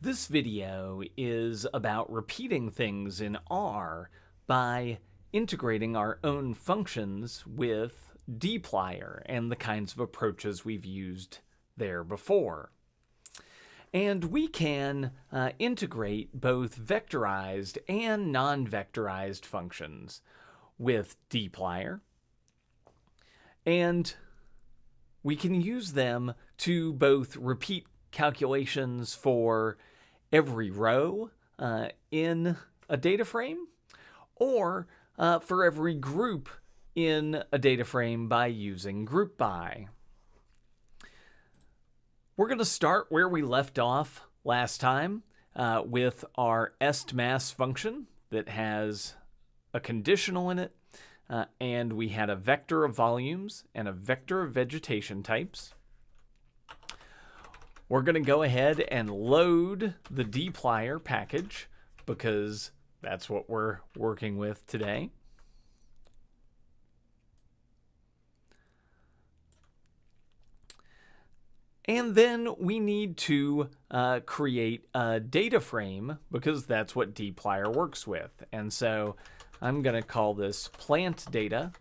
This video is about repeating things in R by integrating our own functions with dplyr and the kinds of approaches we've used there before. And we can uh, integrate both vectorized and non-vectorized functions with dplyr. And we can use them to both repeat calculations for every row uh, in a data frame or uh, for every group in a data frame by using group by. We're going to start where we left off last time uh, with our estmass function that has a conditional in it uh, and we had a vector of volumes and a vector of vegetation types. We're going to go ahead and load the dplyr package because that's what we're working with today. And then we need to uh, create a data frame because that's what dplyr works with. And so I'm going to call this plant data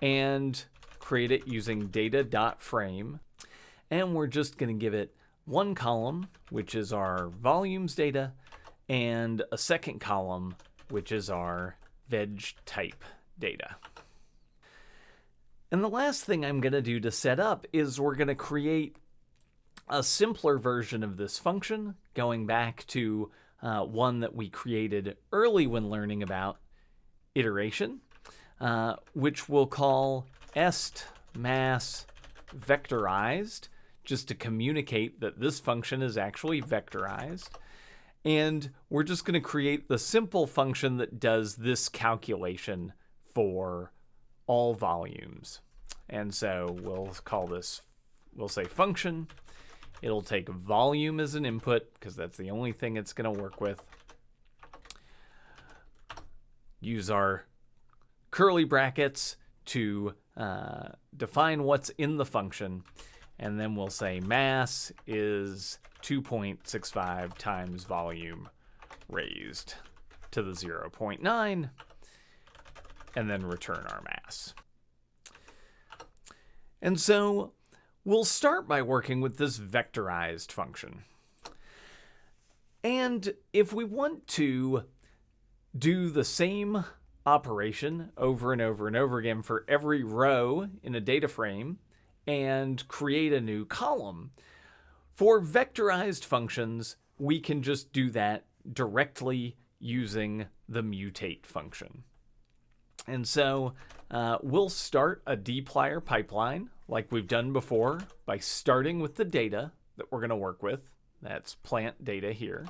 and create it using data.frame. And we're just going to give it one column, which is our volumes data, and a second column, which is our veg type data. And the last thing I'm going to do to set up is we're going to create a simpler version of this function, going back to uh, one that we created early when learning about iteration, uh, which we'll call est mass vectorized just to communicate that this function is actually vectorized. And we're just going to create the simple function that does this calculation for all volumes. And so we'll call this, we'll say function. It'll take volume as an input because that's the only thing it's going to work with. Use our curly brackets to uh, define what's in the function and then we'll say mass is 2.65 times volume raised to the 0.9, and then return our mass. And so we'll start by working with this vectorized function. And if we want to do the same operation over and over and over again for every row in a data frame, and create a new column. For vectorized functions, we can just do that directly using the mutate function. And so uh, we'll start a dplyr pipeline like we've done before by starting with the data that we're going to work with. That's plant data here.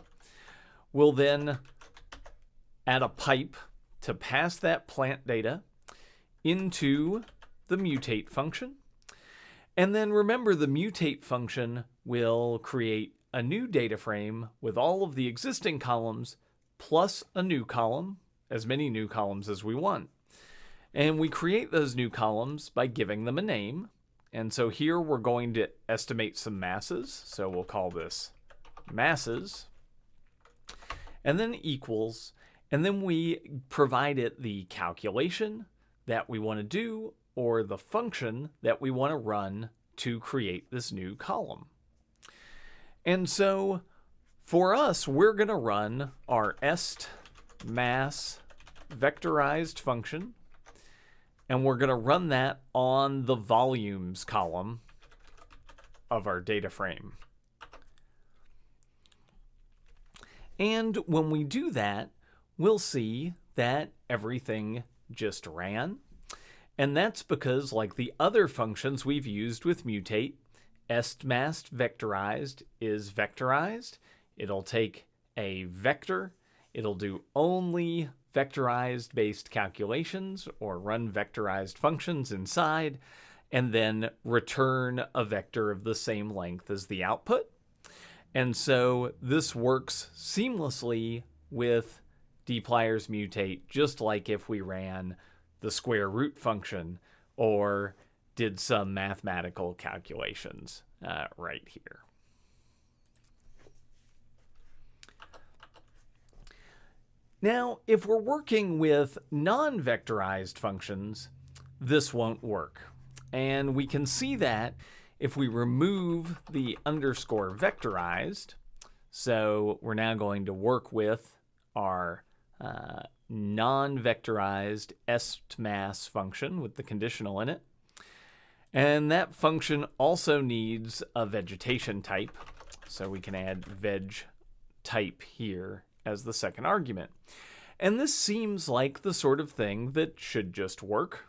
We'll then add a pipe to pass that plant data into the mutate function. And then remember the mutate function will create a new data frame with all of the existing columns plus a new column, as many new columns as we want. And we create those new columns by giving them a name. And so here we're going to estimate some masses. So we'll call this masses. And then equals. And then we provide it the calculation that we want to do or the function that we want to run to create this new column. And so for us, we're going to run our est mass vectorized function, and we're going to run that on the volumes column of our data frame. And when we do that, we'll see that everything just ran. And that's because, like the other functions we've used with mutate, estmass vectorized is vectorized. It'll take a vector, it'll do only vectorized based calculations or run vectorized functions inside, and then return a vector of the same length as the output. And so this works seamlessly with dplyr's mutate, just like if we ran the square root function or did some mathematical calculations uh, right here. Now, if we're working with non-vectorized functions, this won't work. And we can see that if we remove the underscore vectorized, so we're now going to work with our uh, non-vectorized estmass function with the conditional in it. And that function also needs a vegetation type. So we can add veg type here as the second argument. And this seems like the sort of thing that should just work.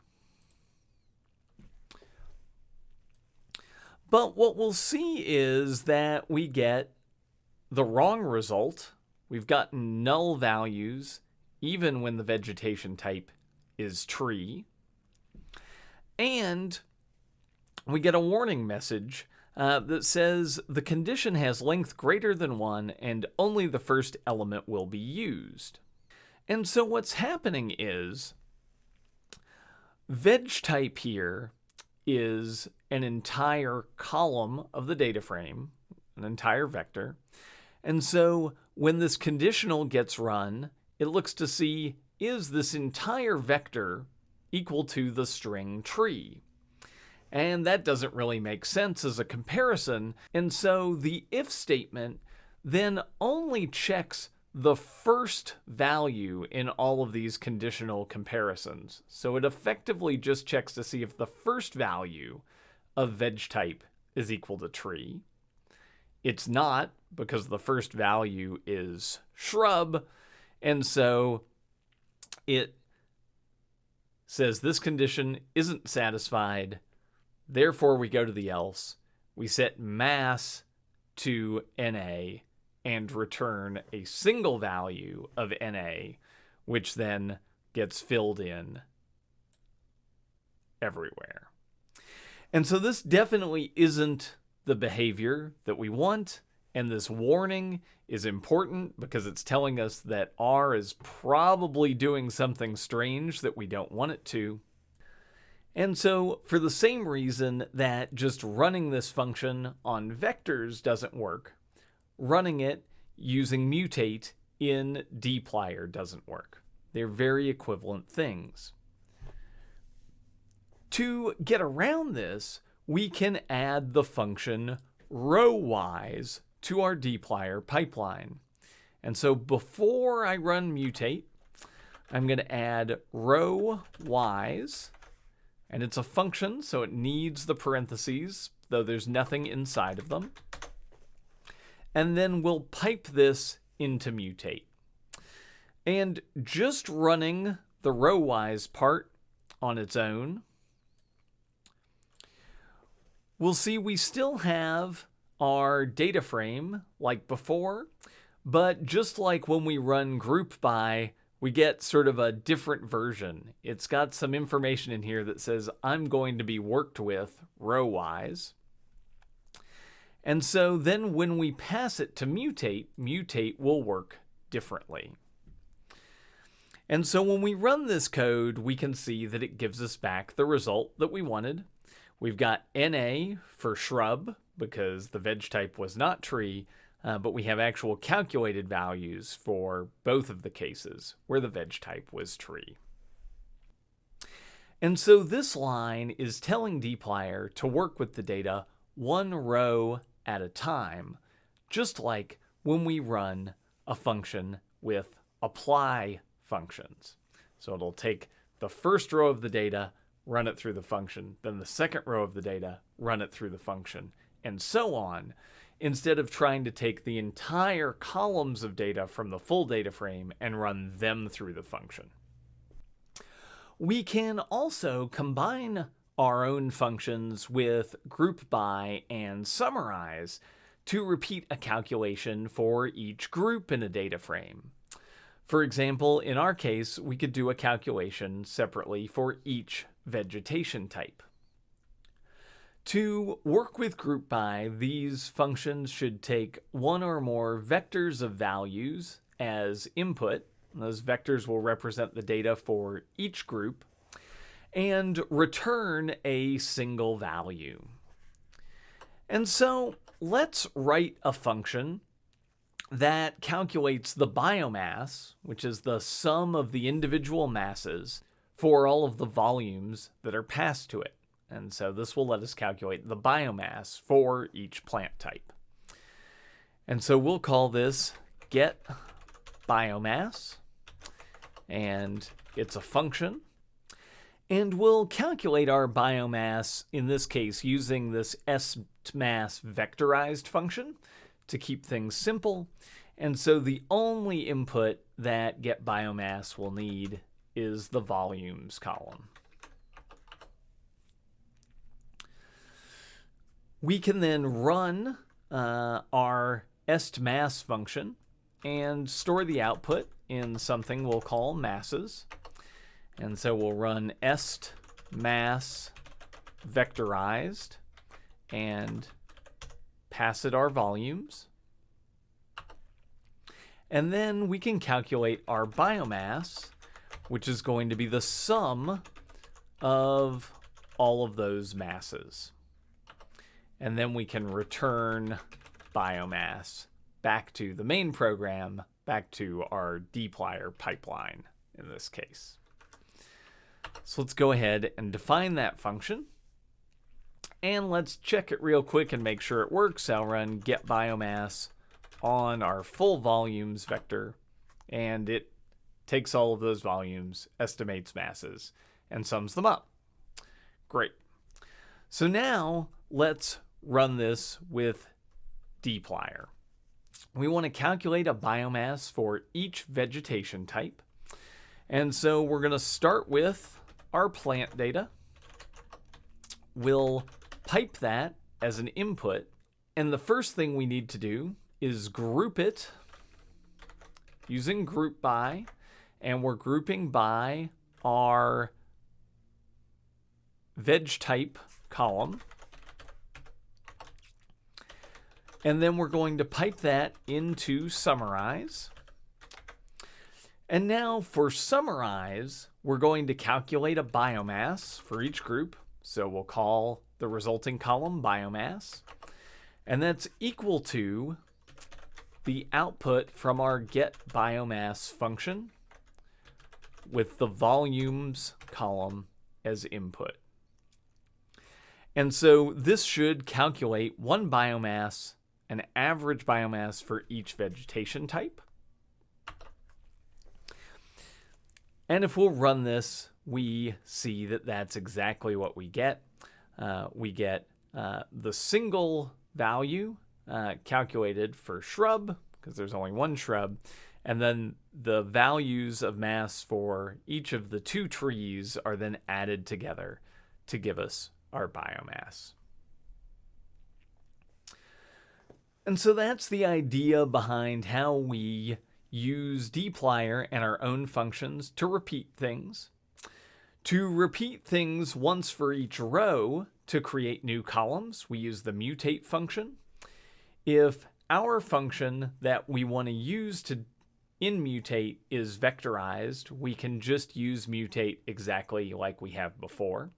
But what we'll see is that we get the wrong result. We've got null values even when the vegetation type is tree. And we get a warning message uh, that says the condition has length greater than 1 and only the first element will be used. And so what's happening is veg type here is an entire column of the data frame, an entire vector. And so when this conditional gets run, it looks to see is this entire vector equal to the string tree? And that doesn't really make sense as a comparison. And so the if statement then only checks the first value in all of these conditional comparisons. So it effectively just checks to see if the first value of veg type is equal to tree. It's not because the first value is shrub. And so it says this condition isn't satisfied. Therefore, we go to the else. We set mass to NA and return a single value of NA, which then gets filled in everywhere. And so this definitely isn't the behavior that we want. And this warning is important because it's telling us that R is probably doing something strange that we don't want it to. And so for the same reason that just running this function on vectors doesn't work, running it using mutate in dplyr doesn't work. They're very equivalent things. To get around this, we can add the function rowwise to our dplyr pipeline. And so before I run mutate, I'm going to add rowwise, and it's a function, so it needs the parentheses, though there's nothing inside of them and then we'll pipe this into mutate. And just running the rowwise part on its own, we'll see we still have our data frame like before, but just like when we run group by, we get sort of a different version. It's got some information in here that says I'm going to be worked with row-wise. And so then when we pass it to mutate, mutate will work differently. And so when we run this code, we can see that it gives us back the result that we wanted. We've got NA for shrub because the veg type was not tree, uh, but we have actual calculated values for both of the cases where the veg type was tree. And so this line is telling dplyr to work with the data one row at a time, just like when we run a function with apply functions. So it'll take the first row of the data, run it through the function, then the second row of the data, run it through the function, and so on, instead of trying to take the entire columns of data from the full data frame and run them through the function. We can also combine our own functions with group by and summarize to repeat a calculation for each group in a data frame. For example, in our case, we could do a calculation separately for each vegetation type. To work with group by, these functions should take one or more vectors of values as input. Those vectors will represent the data for each group and return a single value. And so let's write a function that calculates the biomass, which is the sum of the individual masses for all of the volumes that are passed to it. And so this will let us calculate the biomass for each plant type. And so we'll call this get biomass, and it's a function. And we'll calculate our biomass, in this case, using this S-mass vectorized function to keep things simple. And so the only input that get biomass will need is the volumes column. We can then run uh, our estmass function and store the output in something we'll call masses. And so we'll run est mass vectorized and pass it our volumes. And then we can calculate our biomass, which is going to be the sum of all of those masses. And then we can return biomass back to the main program, back to our dplyr pipeline in this case. So let's go ahead and define that function. And let's check it real quick and make sure it works. I'll run get biomass on our full volumes vector, and it takes all of those volumes, estimates masses, and sums them up. Great. So now let's run this with dplyr. We want to calculate a biomass for each vegetation type. And so we're going to start with our plant data. We'll pipe that as an input. And the first thing we need to do is group it using group by. And we're grouping by our veg type column. And then we're going to pipe that into summarize. And now for summarize, we're going to calculate a biomass for each group. So we'll call the resulting column biomass. And that's equal to the output from our get biomass function with the volumes column as input. And so this should calculate one biomass an average biomass for each vegetation type. And if we'll run this, we see that that's exactly what we get. Uh, we get uh, the single value uh, calculated for shrub, because there's only one shrub, and then the values of mass for each of the two trees are then added together to give us our biomass. And so that's the idea behind how we use dplyr and our own functions to repeat things. To repeat things once for each row to create new columns, we use the mutate function. If our function that we want to use to in mutate is vectorized, we can just use mutate exactly like we have before.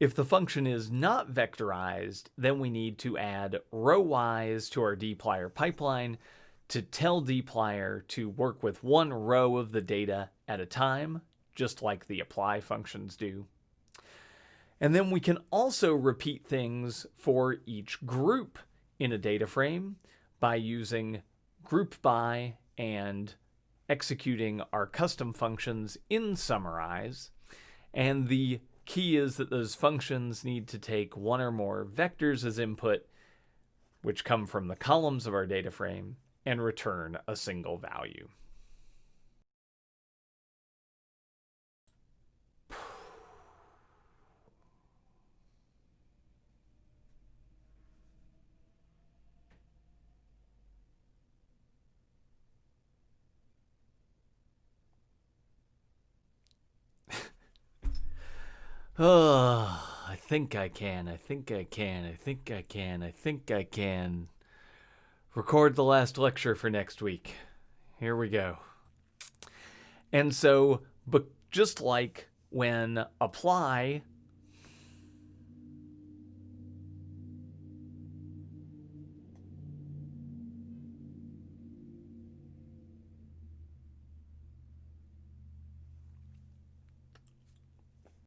If the function is not vectorized, then we need to add rowwise to our dplyr pipeline to tell dplyr to work with one row of the data at a time, just like the apply functions do. And then we can also repeat things for each group in a data frame by using group by and executing our custom functions in Summarize. And the key is that those functions need to take one or more vectors as input, which come from the columns of our data frame, and return a single value. Oh, I think I can. I think I can. I think I can. I think I can. Record the last lecture for next week. Here we go. And so, but just like when apply